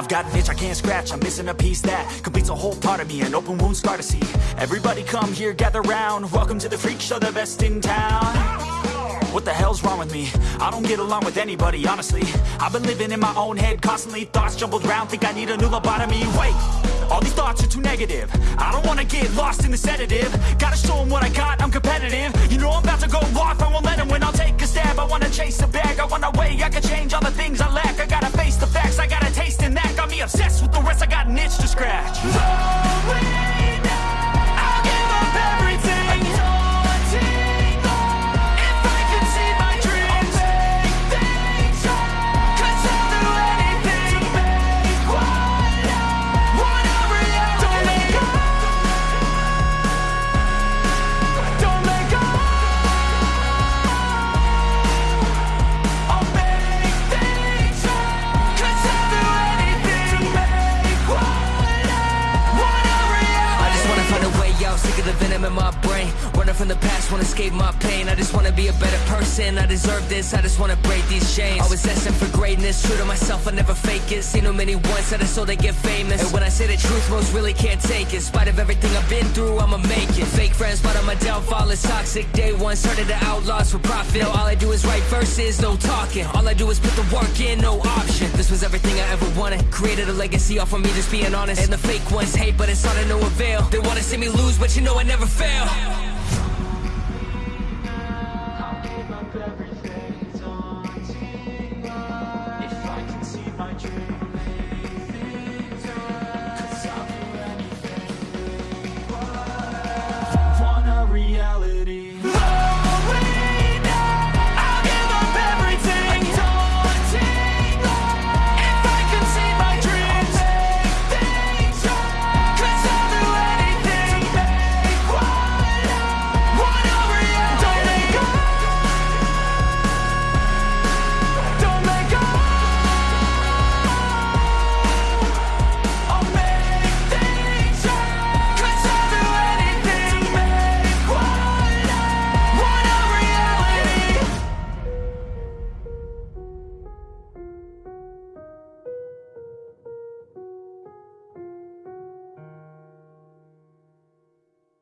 I've got an itch I can't scratch, I'm missing a piece that completes a whole part of me, an open wound scar to see. Everybody come here, gather round. Welcome to the freak show, the best in town. What the hell's wrong with me? I don't get along with anybody, honestly. I've been living in my own head constantly Thoughts jumbled round, think I need a new lobotomy. Wait, all these thoughts are too negative. I don't wanna get lost in the sedative. Gotta show 'em what I got, I'm competitive. You know I'm about to go off, I won't let 'em win. I'll take a stab, I wanna chase a bag. I wanna weigh, I can change all the things I lack the venom in my brain. Running from the past, wanna escape my pain. I just wanna be a better person. I deserve this, I just wanna break these chains. Always asking for greatness, true to myself, I never fake it. Seen too many that I so they get famous. And when I say the truth, most really can't take it. In spite of everything I've been through, I'ma make it. Fake friends, but on my downfall is toxic. Day one, started the outlaws for profit. Now all I do is write verses, no talking. All I do is put the work in, no option. This was everything I ever wanted. Created a legacy off of me just being honest. And the fake ones hate, but it's all to no avail. They wanna see me lose, but you know I never fail. Thank you.